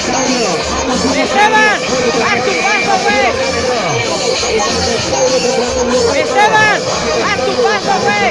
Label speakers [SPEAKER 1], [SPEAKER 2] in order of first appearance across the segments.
[SPEAKER 1] Esteban, haz tu paso, güey. Esteban, haz tu paso, güey.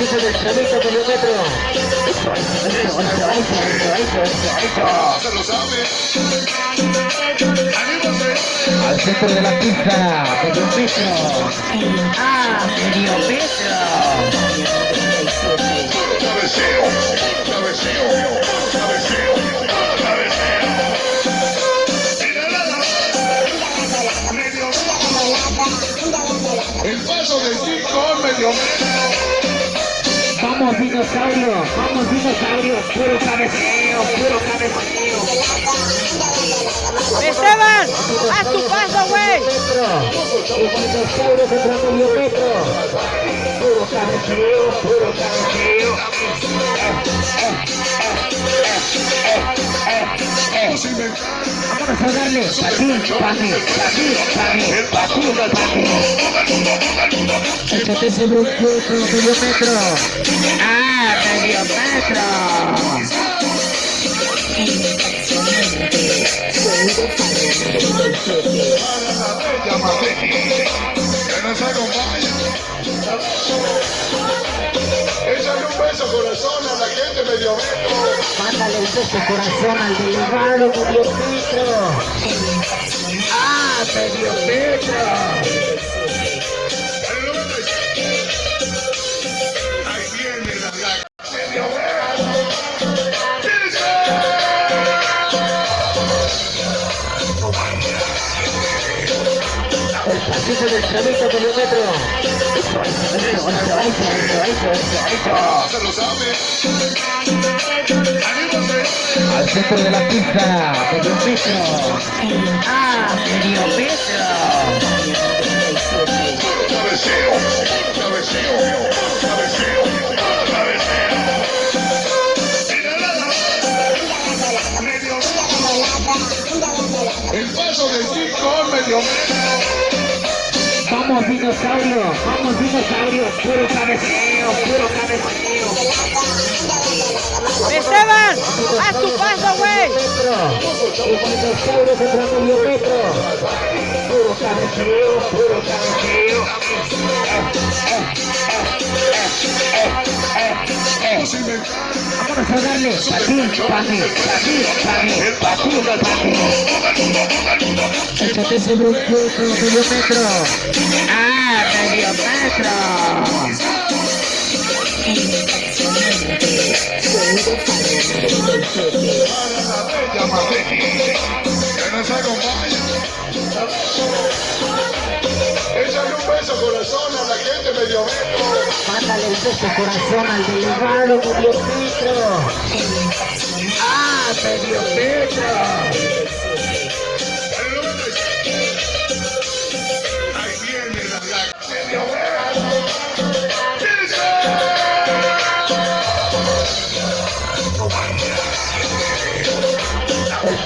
[SPEAKER 2] Se lo sabe. Anímase.
[SPEAKER 3] Al centro de la pista, medio metro. Ah, medio metro.
[SPEAKER 2] El paso de Chico medio metro.
[SPEAKER 3] Vamos dinosaurio, vamos dinosaurio, puro cabeceo, puro cabeceo.
[SPEAKER 1] Esteban, haz tu paso, güey.
[SPEAKER 3] El dinosaurio metro. Puro cabeceo, puro cabeceo.
[SPEAKER 2] Vamos a
[SPEAKER 3] darle patín, patín, patín, patín, patín, patín. Échate sobre un metro, medio metro. Ah, medio metro.
[SPEAKER 2] Échale un beso corazón a la gente medio metro.
[SPEAKER 3] Mándale un beso corazón al delegado medio metro. Ah, medio metro. Eso.
[SPEAKER 2] Se lo sabe. Anímase.
[SPEAKER 3] Al centro de la pista, medio metro. Ah, medio metro.
[SPEAKER 2] Cabeceo. Cabeceo. Cabeceo. Cabeceo. El paso de Chico medio metro.
[SPEAKER 3] Vamos dinosaurio, vamos dinosaurio, puro cabeceo, puro cabeceo.
[SPEAKER 1] Esteban, haz tu paso, güey.
[SPEAKER 3] Puro cabeceo, puro.
[SPEAKER 2] Vamos a inventar.
[SPEAKER 3] Vamos a darle patín, patín, patín, patín, patín, patín. Échate sobre un metro, medio metro.
[SPEAKER 2] Un beso corazón a la gente.
[SPEAKER 3] Mándale un beso corazón al delegado medio. Ah, medio.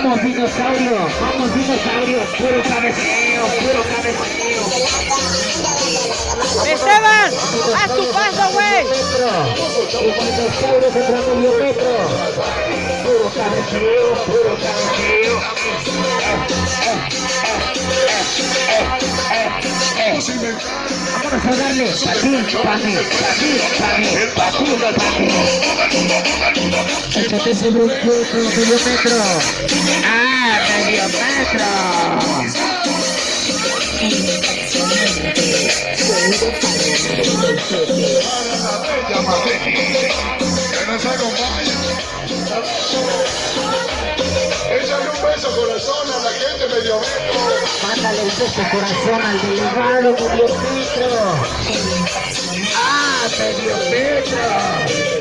[SPEAKER 3] Vamos dinosaurio, vamos dinosaurio, puro cabeceo, puro cabeceo.
[SPEAKER 1] Esteban, haz tu paso, güey.
[SPEAKER 3] El dinosaurio medio metro. Puro cabeceo, puro cabeceo. Vámonos a darle patín, patín, patín, patín, patín, patín. Échate ese brinco con metro. Ah, medio metro.
[SPEAKER 2] Échale un beso corazón a la gente medio metro.
[SPEAKER 3] Mándale el beso corazón al delegado medio metro. Ah, medio metro.